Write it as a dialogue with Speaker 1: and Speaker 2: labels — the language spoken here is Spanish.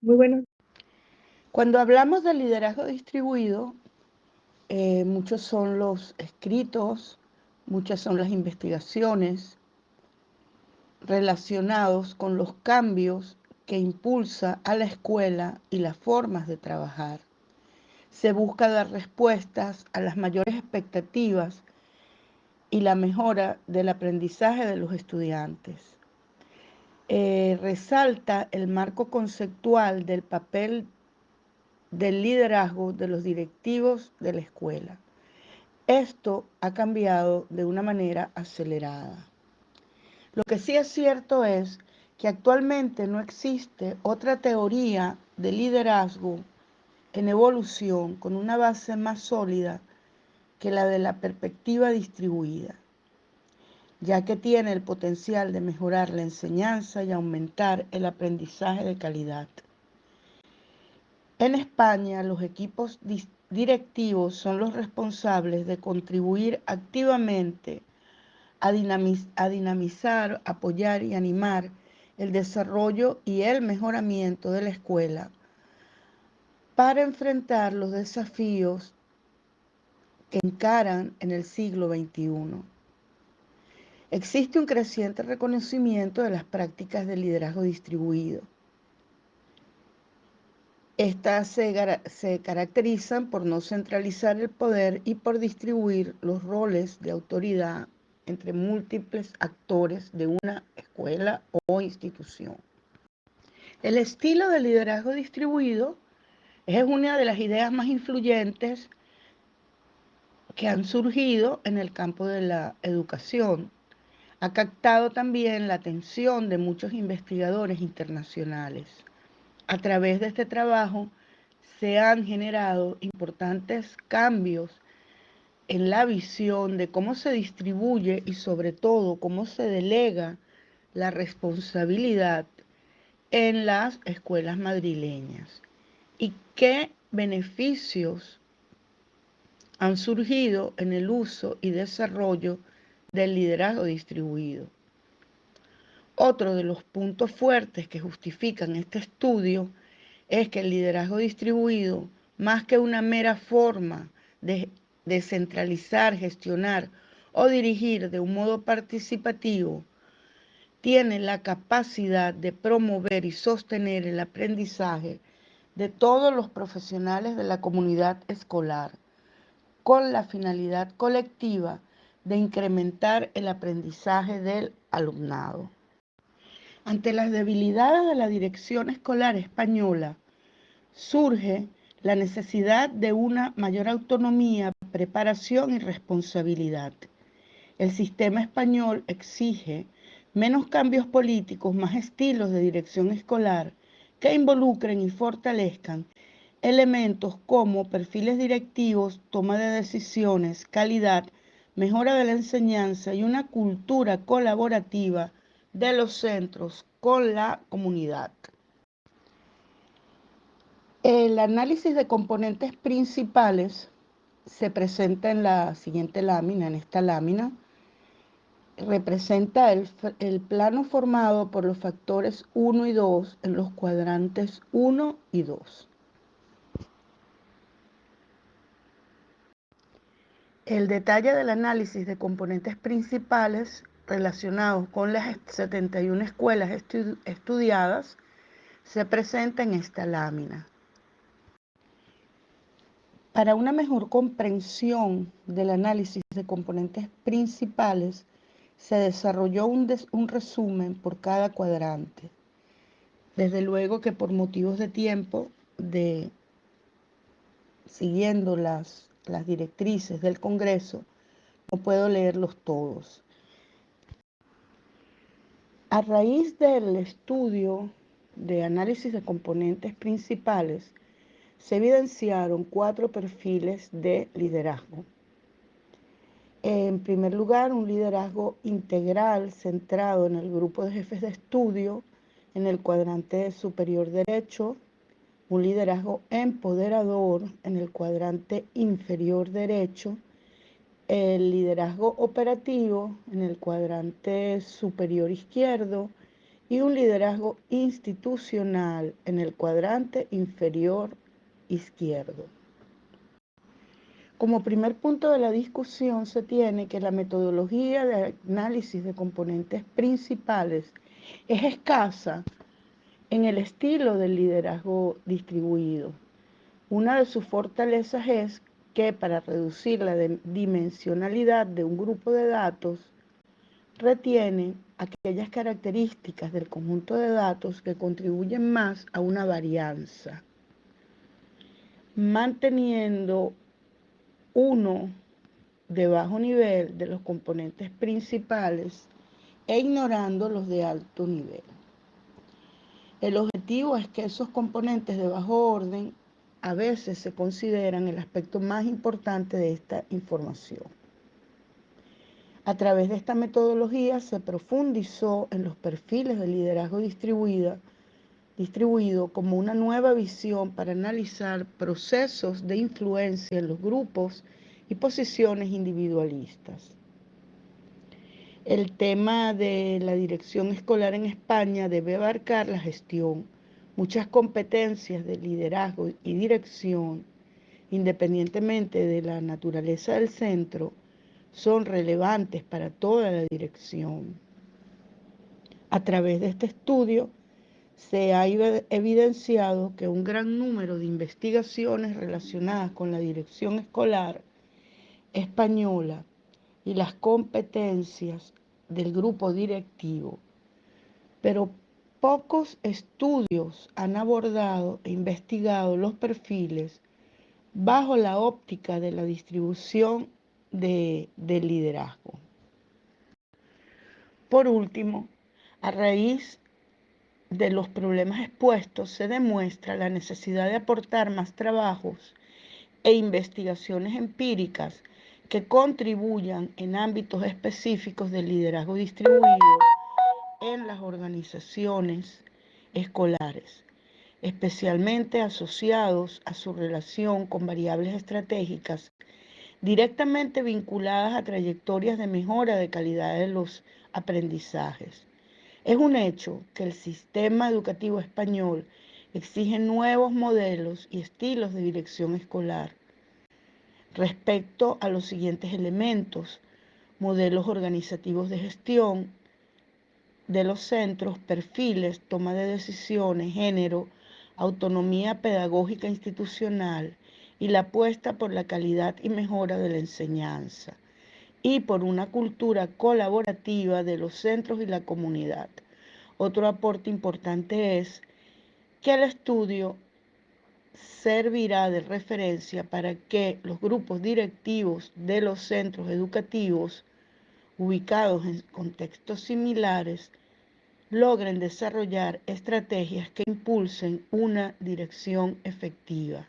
Speaker 1: Muy bueno.
Speaker 2: Cuando hablamos de liderazgo distribuido, eh, muchos son los escritos, muchas son las investigaciones relacionados con los cambios que impulsa a la escuela y las formas de trabajar. Se busca dar respuestas a las mayores expectativas y la mejora del aprendizaje de los estudiantes. Eh, resalta el marco conceptual del papel del liderazgo de los directivos de la escuela. Esto ha cambiado de una manera acelerada. Lo que sí es cierto es que actualmente no existe otra teoría de liderazgo en evolución con una base más sólida que la de la perspectiva distribuida, ya que tiene el potencial de mejorar la enseñanza y aumentar el aprendizaje de calidad. En España, los equipos directivos son los responsables de contribuir activamente a, dinamizar, apoyar y animar el desarrollo y el mejoramiento de la escuela para enfrentar los desafíos que encaran en el siglo XXI. Existe un creciente reconocimiento de las prácticas de liderazgo distribuido estas se, caracterizan por no centralizar el poder y por distribuir los roles de autoridad entre múltiples actores de una escuela o institución. El estilo de liderazgo distribuido es una de las ideas más influyentes que han surgido en el campo de la educación. Ha captado también la atención de muchos investigadores internacionales. A través de este trabajo se han generado importantes cambios en la visión de cómo se distribuye y sobre todo cómo se delega la responsabilidad en las escuelas madrileñas y qué beneficios han surgido en el uso y desarrollo del liderazgo distribuido. Otro de los puntos fuertes que justifican este estudio es que el liderazgo distribuido, más que una mera forma de descentralizar, gestionar o dirigir de un modo participativo, tiene la capacidad de promover y sostener el aprendizaje de todos los profesionales de la comunidad escolar, con la finalidad colectiva de incrementar el aprendizaje del alumnado. Ante las debilidades de la dirección escolar española, surge la necesidad de una mayor autonomía, preparación y responsabilidad. El sistema español exige menos cambios políticos, más estilos de dirección escolar que involucren y fortalezcan elementos como perfiles directivos, toma de decisiones, calidad, mejora de la enseñanza y una cultura colaborativa de los centros con la comunidad. El análisis de componentes principales se presenta en la siguiente lámina, en esta lámina. Representa el, el, plano formado por los factores 1 y 2 en los cuadrantes 1 y 2. El detalle del análisis de componentes principales relacionados con las 71 escuelas estudiadas se presenta en esta lámina. Para una mejor comprensión del análisis de componentes principales, se desarrolló un, un, resumen por cada cuadrante. Desde luego que por motivos de tiempo, de siguiendo las, las directrices del Congreso, no puedo leerlos todos. A raíz del estudio de análisis de componentes principales, se evidenciaron cuatro perfiles de liderazgo. En primer lugar, un liderazgo integral centrado en el grupo de jefes de estudio, en el cuadrante superior derecho, un liderazgo empoderador en el cuadrante inferior derecho el liderazgo operativo en el cuadrante superior izquierdo y un liderazgo institucional en el cuadrante inferior izquierdo. Como primer punto de la discusión se tiene que la metodología de análisis de componentes principales es escasa en el estilo del liderazgo distribuido. Una de sus fortalezas es que para reducir la dimensionalidad de un grupo de datos, retiene aquellas características del conjunto de datos que contribuyen más a una varianza, manteniendo uno de bajo nivel de los componentes principales e ignorando los de alto nivel. El objetivo es que esos componentes de bajo orden a veces se consideran el aspecto más importante de esta información. A través de esta metodología se profundizó en los perfiles de liderazgo distribuido, distribuido como una nueva visión para analizar procesos de influencia en los grupos y posiciones individualistas. El tema de la dirección escolar en España debe abarcar la gestión, muchas competencias de liderazgo y dirección, independientemente de la naturaleza del centro, son relevantes para toda la dirección. A través de este estudio se ha evidenciado que un gran número de investigaciones relacionadas con la dirección escolar española y las competencias del grupo directivo, pero pocos estudios han abordado e investigado los perfiles bajo la óptica de la distribución de, liderazgo. Por último, a raíz de los problemas expuestos, se demuestra la necesidad de aportar más trabajos e investigaciones empíricas que contribuyan en ámbitos específicos del liderazgo distribuido en las organizaciones escolares, especialmente asociados a su relación con variables estratégicas directamente vinculadas a trayectorias de mejora de calidad de los aprendizajes. Es un hecho que el sistema educativo español exige nuevos modelos y estilos de dirección escolar respecto a los siguientes elementos, modelos organizativos de gestión de los centros, perfiles, toma de decisiones, género, autonomía pedagógica institucional, y la apuesta por la calidad y mejora de la enseñanza y por una cultura colaborativa de los centros y la comunidad. Otro aporte importante es que el estudio servirá de referencia para que los grupos directivos de los centros educativos ubicados en contextos similares logren desarrollar estrategias que impulsen una dirección efectiva.